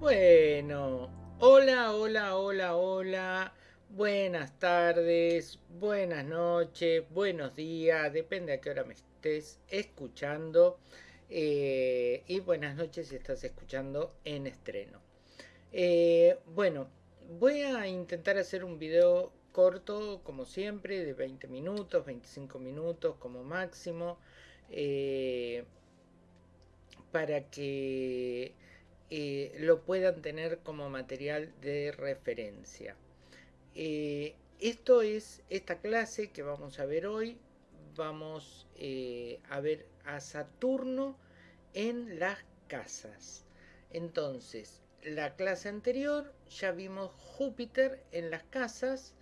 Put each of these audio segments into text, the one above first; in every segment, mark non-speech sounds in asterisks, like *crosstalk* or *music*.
Bueno, hola, hola, hola, hola. Buenas tardes, buenas noches, buenos días, depende a qué hora me estés escuchando. Eh, y buenas noches si estás escuchando en estreno. Eh, bueno, voy a intentar hacer un video corto, como siempre, de 20 minutos, 25 minutos como máximo, eh, para que eh, lo puedan tener como material de referencia. Eh, esto es esta clase que vamos a ver hoy. Vamos eh, a ver a Saturno en las casas. Entonces, la clase anterior ya vimos Júpiter en las casas.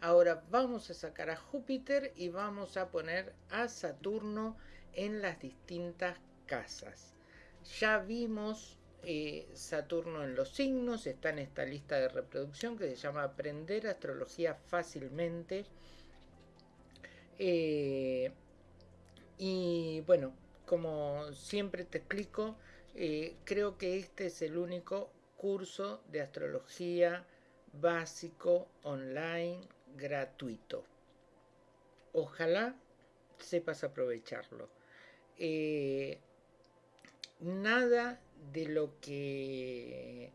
Ahora vamos a sacar a Júpiter y vamos a poner a Saturno en las distintas casas. Ya vimos eh, Saturno en los signos, está en esta lista de reproducción que se llama Aprender Astrología Fácilmente. Eh, y bueno, como siempre te explico, eh, creo que este es el único curso de astrología básico online gratuito. Ojalá sepas aprovecharlo. Nada de lo que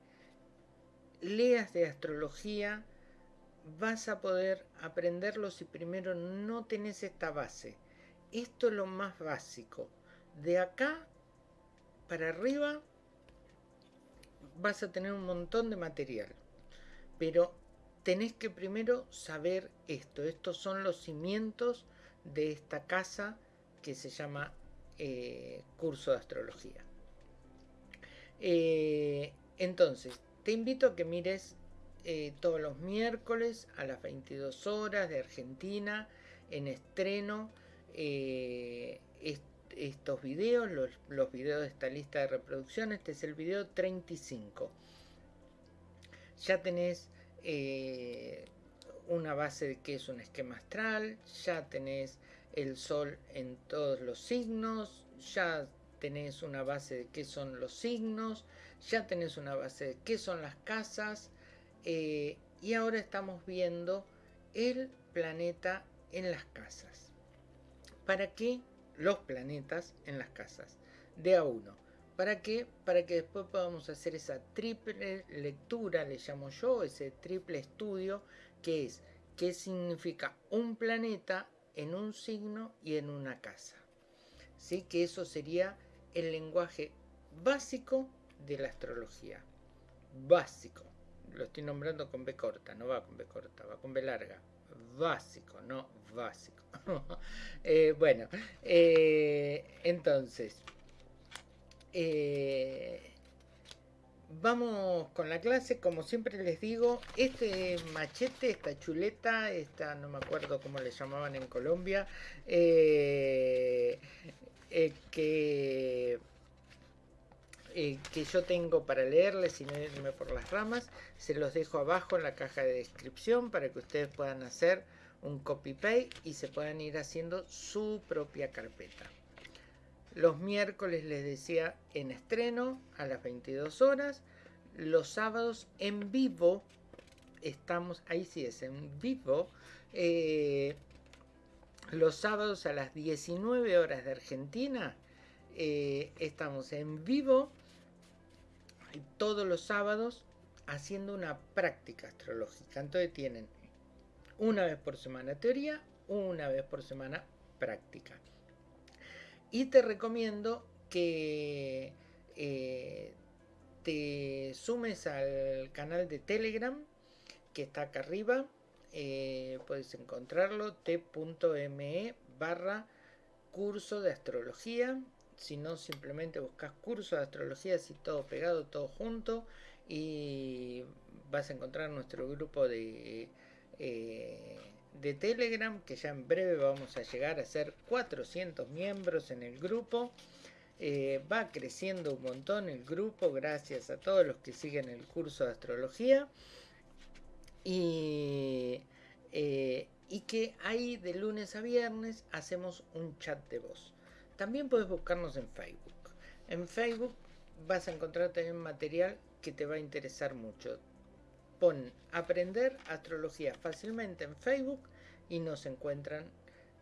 leas de astrología vas a poder aprenderlo si primero no tenés esta base. Esto es lo más básico. De acá para arriba vas a tener un montón de material. Pero tenés que primero saber esto. Estos son los cimientos de esta casa que se llama eh, curso de astrología. Eh, entonces, te invito a que mires eh, todos los miércoles a las 22 horas de Argentina en estreno eh, estos videos, los, videos de esta lista de reproducción. Este es el video 35. Ya tenés una base de qué es un esquema astral, ya tenés el sol en todos los signos, ya tenés una base de qué son los signos, ya tenés una base de qué son las casas eh, y ahora estamos viendo el planeta en las casas. ¿Para qué los planetas en las casas? De a uno. ¿Para qué? Para que después podamos hacer esa triple lectura, le llamo yo, ese triple estudio, que es qué significa un planeta en un signo y en una casa. ¿Sí? Que eso sería el lenguaje básico de la astrología. Básico. Lo estoy nombrando con B corta, no va con B corta, va con B larga. Básico, no básico. *laughs* Eh, bueno, eh, entonces, eh, vamos con la clase. Como siempre les digo, este machete, esta chuleta, esta no me acuerdo cómo le llamaban en Colombia, eh, que, eh, que yo tengo para leerles y no irme por las ramas. Se los dejo abajo en la caja de descripción para que ustedes puedan hacer un copy-paste y se puedan ir haciendo su propia carpeta. Los miércoles les decía en estreno a las 22 horas. Los sábados en vivo. Estamos, ahí sí es, en vivo. Eh, los sábados a las 19 horas de Argentina eh, estamos en vivo todos los sábados haciendo una práctica astrológica. Entonces tienen una vez por semana teoría, una vez por semana práctica. Y te recomiendo que eh, te sumes al canal de Telegram que está acá arriba eh, puedes encontrarlo t.me barra curso de astrología. Si no simplemente buscas curso de astrología así todo pegado todo junto y vas a encontrar nuestro grupo de eh, de telegram que ya en breve vamos a llegar a ser 400 miembros en el grupo. Eh, va creciendo un montón el grupo gracias a todos los que siguen el curso de astrología y, eh, y que ahí de lunes a viernes hacemos un chat de voz. También puedes buscarnos en Facebook. En Facebook vas a encontrar también material que te va a interesar mucho. Pon aprender astrología fácilmente en Facebook y nos encuentran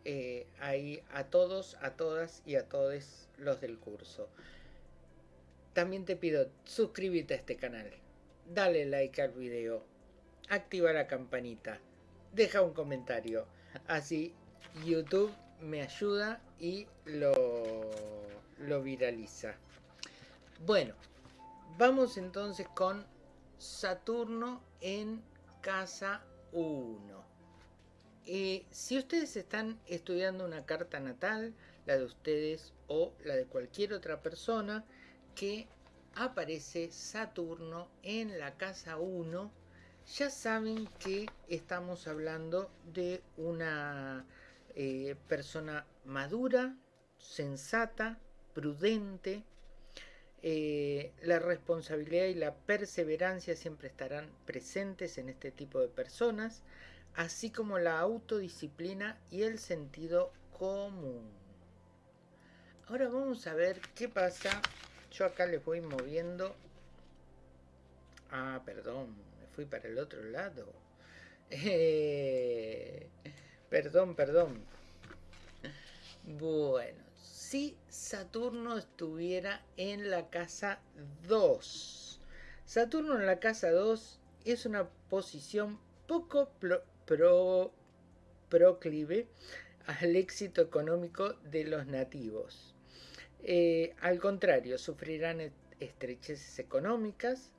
eh, ahí a todos, a todas y a todos los del curso. También te pido suscríbete a este canal, dale like al video, activa la campanita, deja un comentario, así YouTube me ayuda y lo, lo viraliza. Bueno, vamos entonces con Saturno en casa 1. Eh, si ustedes están estudiando una carta natal, la de ustedes o la de cualquier otra persona, que aparece Saturno en la casa 1, ya saben que estamos hablando de una eh, persona madura, sensata, prudente. Eh, la responsabilidad y la perseverancia siempre estarán presentes en este tipo de personas así como la autodisciplina y el sentido común. Ahora vamos a ver qué pasa. Yo acá les voy moviendo. Ah, perdón, fui para el otro lado. Eh, perdón, perdón. Bueno, si Saturno estuviera en la casa 2. Saturno en la casa 2 es una posición poco pro, proclive al éxito económico de los nativos. Eh, al contrario, sufrirán estrecheces económicas,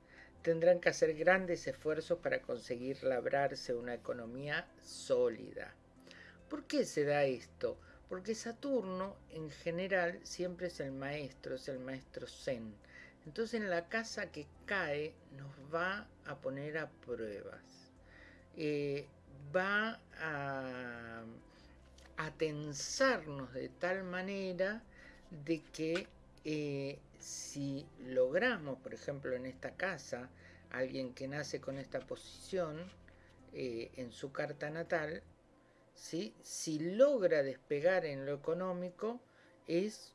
tendrán que hacer grandes esfuerzos para conseguir labrarse una economía sólida. ¿Por qué se da esto? Porque Saturno en general siempre es el maestro, es el maestro Zen. Entonces en la casa que cae nos va a poner a pruebas. Eh, va a, tensarnos de tal manera de que eh, si logramos, por ejemplo, en esta casa, alguien que nace con esta posición eh, en su carta natal, si logra despegar en lo económico, es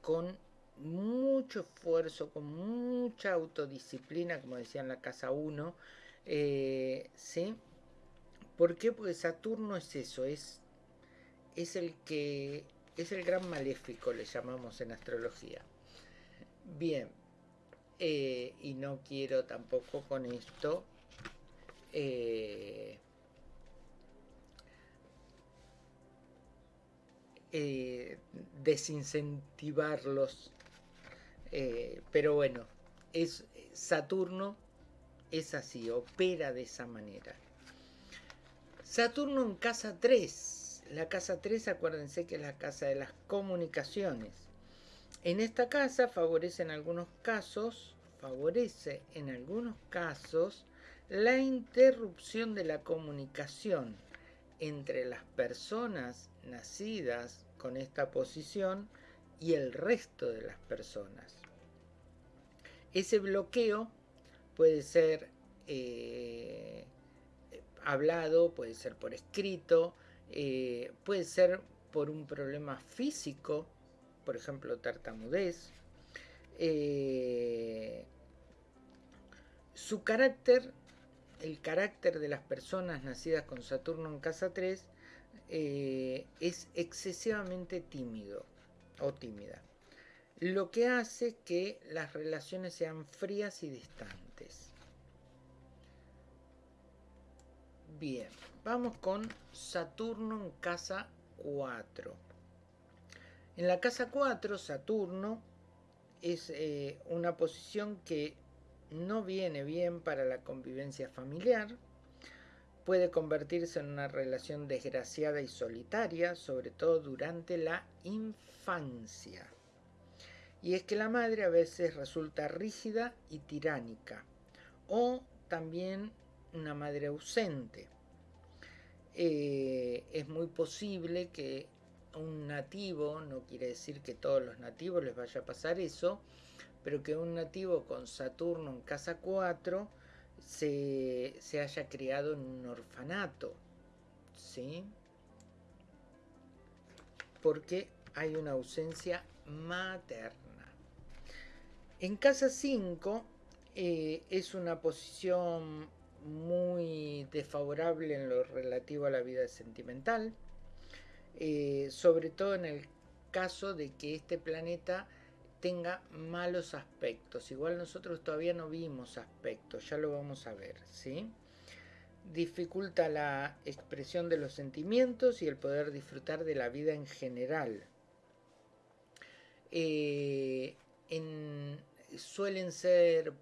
con mucho esfuerzo, con mucha autodisciplina, como decía en la casa 1, eh, ¿sí? ¿Por qué? Porque Saturno es eso, es, es el que es el gran maléfico, le llamamos en astrología. Bien, eh, y no quiero tampoco con esto eh, eh, desincentivarlos. pero bueno, es Saturno es así, opera de esa manera. Saturno en casa 3. La casa 3, acuérdense que es la casa de las comunicaciones. En esta casa favorece en algunos casos, favorece en algunos casos la interrupción de la comunicación entre las personas nacidas con esta posición y el resto de las personas. Ese bloqueo puede ser eh, hablado, puede ser por escrito, eh, puede ser por un problema físico, por ejemplo tartamudez. Eh, su carácter, el carácter de las personas nacidas con Saturno en casa 3 es excesivamente tímido o tímida, lo que hace que las relaciones sean frías y distantes. Bien, vamos con Saturno en casa 4. En la casa 4, Saturno es eh, una posición que no viene bien para la convivencia familiar. Puede convertirse en una relación desgraciada y solitaria, sobre todo durante la infancia. Y es que la madre a veces resulta rígida y tiránica. O también una madre ausente. Eh, es muy posible que un nativo, no quiere decir que todos los nativos les vaya a pasar eso, pero que un nativo con Saturno en casa 4 se, se haya criado en un orfanato. ¿Sí? Porque hay una ausencia materna. En casa 5 eh, es una posición muy desfavorable en lo relativo a la vida sentimental, eh, sobre todo en el caso de que este planeta tenga malos aspectos. Igual nosotros todavía no vimos aspectos, ya lo vamos a ver, ¿sí? Dificulta la expresión de los sentimientos y el poder disfrutar de la vida en general. Eh, suelen ser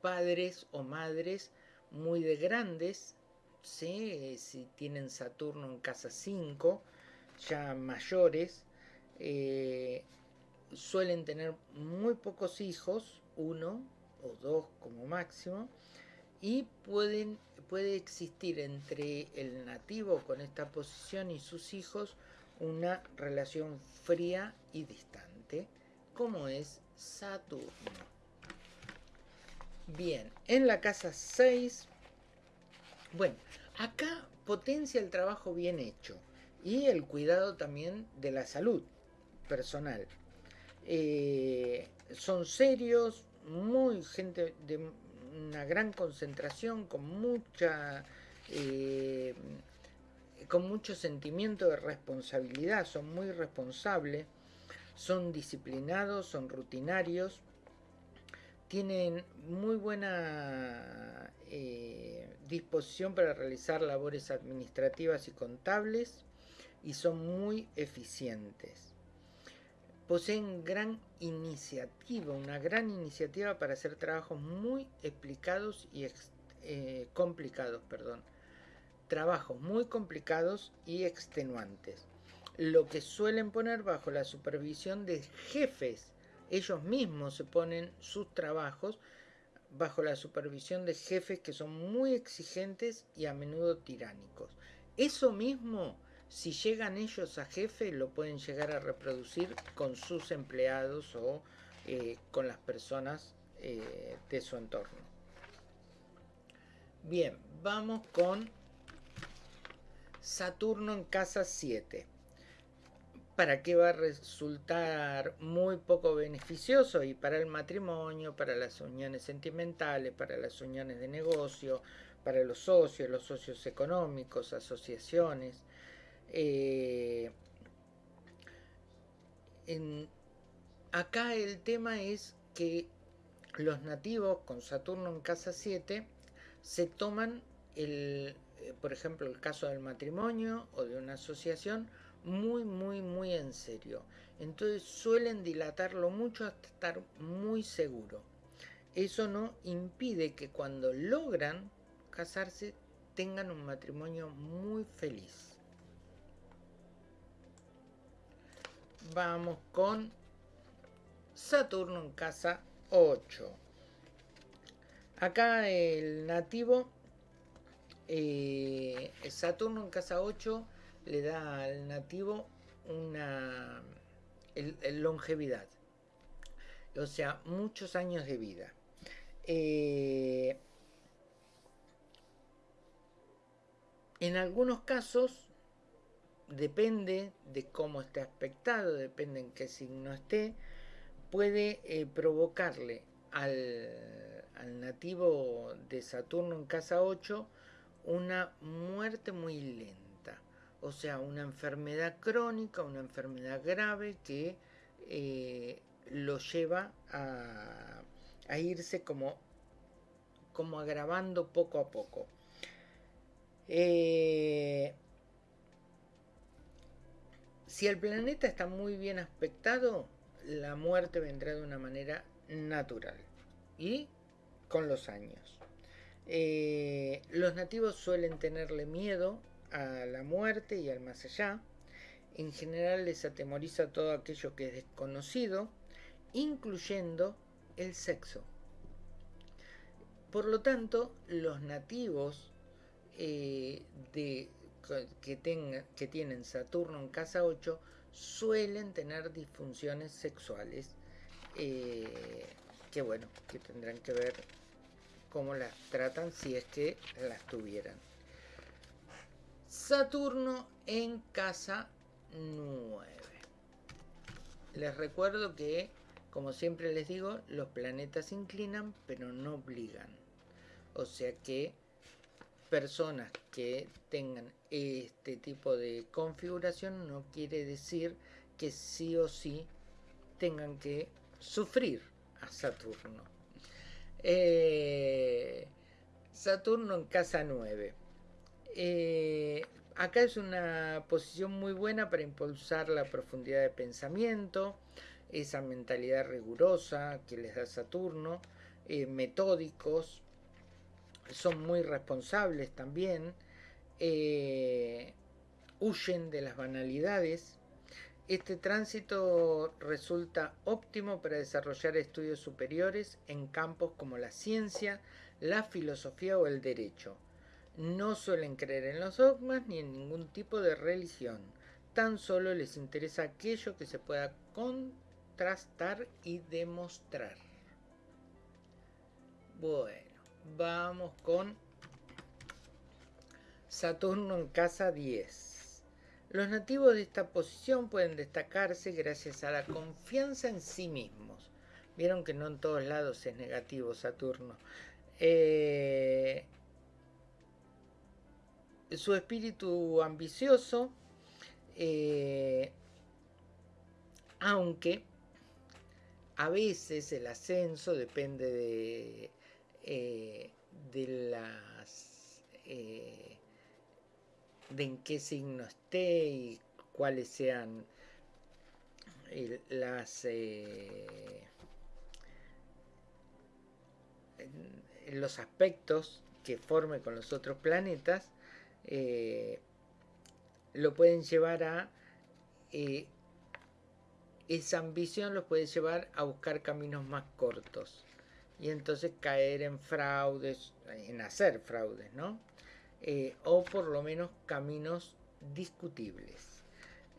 padres o madres muy de grandes, si tienen Saturno en casa 5, ya mayores, eh, suelen tener muy pocos hijos, uno o dos como máximo, y pueden, puede existir entre el nativo con esta posición y sus hijos una relación fría y distante, como es Saturno. Bien, en la casa 6, bueno, acá potencia el trabajo bien hecho y el cuidado también de la salud personal. Eh, son serios, muy gente de una gran concentración, con mucha eh, con mucho sentimiento de responsabilidad, son muy responsables, son disciplinados, son rutinarios, tienen muy buena eh, disposición para realizar labores administrativas y contables y son muy eficientes. Poseen gran iniciativa, una gran iniciativa para hacer trabajos muy explicados y eh, complicados, perdón. Trabajos muy complicados y extenuantes. Lo que suelen poner bajo la supervisión de jefes ellos mismos se ponen sus trabajos bajo la supervisión de jefes que son muy exigentes y a menudo tiránicos. Eso mismo, si llegan ellos a jefe, lo pueden llegar a reproducir con sus empleados o eh, con las personas eh, de su entorno. Bien, vamos con Saturno en casa 7 para qué va a resultar muy poco beneficioso y para el matrimonio, para las uniones sentimentales, para las uniones de negocio, para los socios, los socios económicos, asociaciones. Eh, acá el tema es que los nativos con Saturno en casa 7 se toman el, eh, por ejemplo, el caso del matrimonio o de una asociación, muy, muy, muy en serio. Entonces suelen dilatarlo mucho hasta estar muy seguro. Eso no impide que cuando logran casarse tengan un matrimonio muy feliz. Vamos con Saturno en casa 8. Acá el nativo, eh, Saturno en casa 8 le da al nativo una longevidad, o sea, muchos años de vida. Eh, en algunos casos, depende de cómo esté aspectado, depende en qué signo esté, puede eh, provocarle al, al, nativo de Saturno en casa 8 una muerte muy lenta o sea, una enfermedad crónica, una enfermedad grave que eh, lo lleva a, irse como, como agravando poco a poco. Eh, si el planeta está muy bien aspectado, la muerte vendrá de una manera natural y con los años. Eh, los nativos suelen tenerle miedo a la muerte y al más allá. En general les atemoriza todo aquello que es desconocido, incluyendo el sexo. Por lo tanto, los nativos eh, de, que, que tienen Saturno en casa 8 suelen tener disfunciones sexuales eh, que bueno, que tendrán que ver cómo las tratan si es que las tuvieran. Saturno en casa 9. Les recuerdo que Como siempre les digo, los planetas inclinan, pero no obligan. O sea que personas que tengan este tipo de configuración no quiere decir que sí o sí tengan que sufrir a Saturno. Eh, Saturno en casa 9. Eh, acá es una posición muy buena para impulsar la profundidad de pensamiento, esa mentalidad rigurosa que les da Saturno, eh, metódicos, son muy responsables también, eh, huyen de las banalidades. Este tránsito resulta óptimo para desarrollar estudios superiores en campos como la ciencia, la filosofía o el derecho. No suelen creer en los dogmas ni en ningún tipo de religión. Tan solo les interesa aquello que se pueda contrastar y demostrar. Bueno, vamos con Saturno en casa 10. Los nativos de esta posición pueden destacarse gracias a la confianza en sí mismos. Vieron que no en todos lados es negativo Saturno. Eh, su espíritu ambicioso, eh, aunque a veces el ascenso depende de, eh, de las de en qué signo esté y cuáles sean las los aspectos que forme con los otros planetas eh, lo pueden llevar a eh, esa ambición los puede llevar a buscar caminos más cortos. Y entonces caer en fraudes en hacer fraudes no eh, o por lo menos caminos discutibles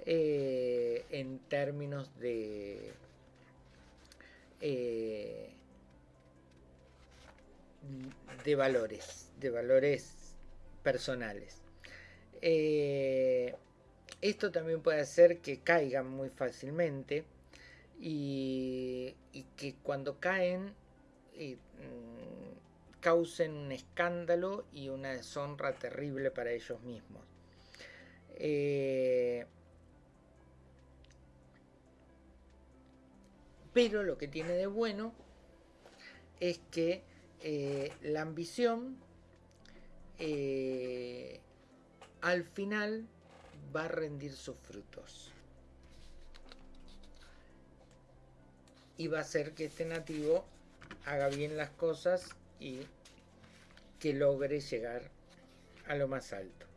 en términos de de valores, de valores personales. Eh, esto también puede hacer que caigan muy fácilmente y, que cuando caen eh, mm, causen un escándalo y una deshonra terrible para ellos mismos. Eh, pero lo que tiene de bueno es que la ambición eh, al final va a rendir sus frutos. Y va a hacer que este nativo haga bien las cosas y que logre llegar a lo más alto.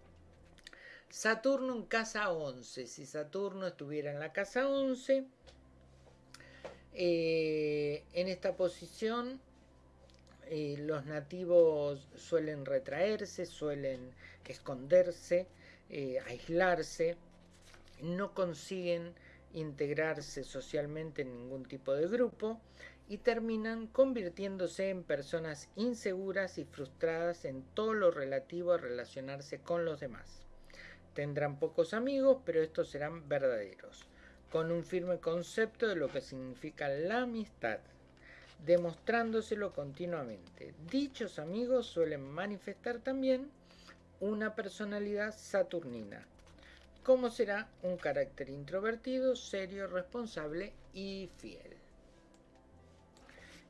Saturno en casa 11. Si Saturno estuviera en la casa 11, eh, en esta posición eh, los nativos suelen retraerse, suelen esconderse, eh, aislarse, no consiguen integrarse socialmente en ningún tipo de grupo y terminan convirtiéndose en personas inseguras y frustradas en todo lo relativo a relacionarse con los demás. Tendrán pocos amigos, pero estos serán verdaderos, con un firme concepto de lo que significa la amistad demostrándoselo continuamente. Dichos amigos suelen manifestar también una personalidad saturnina, como será un carácter introvertido, serio, responsable y fiel.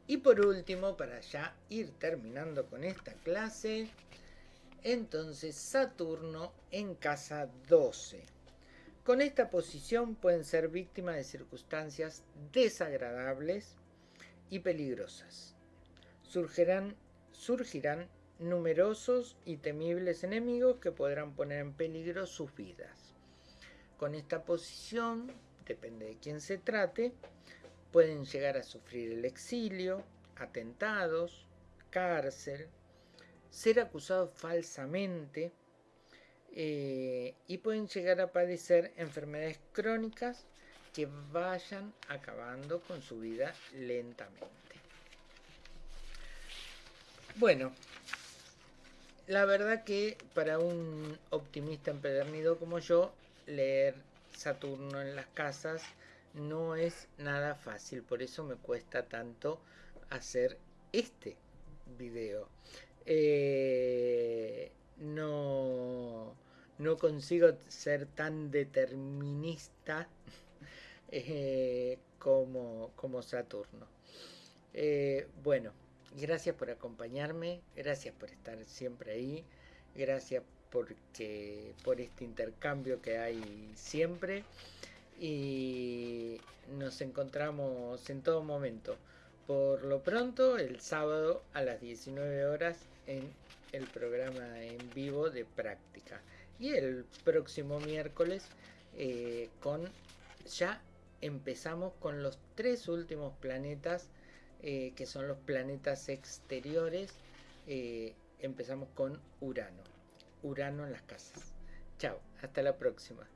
Y por último, para ya ir terminando con esta clase, entonces Saturno en casa 12. Con esta posición pueden ser víctimas de circunstancias desagradables, y peligrosas. Surgirán, surgirán numerosos y temibles enemigos que podrán poner en peligro sus vidas. Con esta posición, depende de quién se trate, pueden llegar a sufrir el exilio, atentados, cárcel, ser acusados falsamente eh, y pueden llegar a padecer enfermedades crónicas que vayan acabando con su vida lentamente. Bueno, la verdad que para un optimista empedernido como yo, leer Saturno en las casas no es nada fácil, por eso me cuesta tanto hacer este video. Eh, no, no consigo ser tan determinista eh, como, como Saturno. Eh, bueno, gracias por acompañarme, gracias por estar siempre ahí, gracias porque, por este intercambio que hay siempre y nos encontramos en todo momento. Por lo pronto, el sábado a las 19 horas en el programa en vivo de práctica. Y el próximo miércoles eh, con ya empezamos con los tres últimos planetas eh, que son los planetas exteriores. Eh, empezamos con Urano. Urano en las casas. Chao, hasta la próxima.